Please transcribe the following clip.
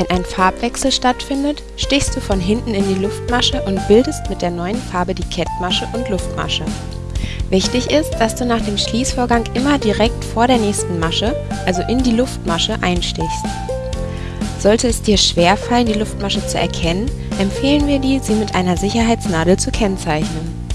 Wenn ein Farbwechsel stattfindet, stichst du von hinten in die Luftmasche und bildest mit der neuen Farbe die Kettmasche und Luftmasche. Wichtig ist, dass du nach dem Schließvorgang immer direkt vor der nächsten Masche, also in die Luftmasche, einstichst. Sollte es dir schwerfallen, die Luftmasche zu erkennen, empfehlen wir dir, sie mit einer Sicherheitsnadel zu kennzeichnen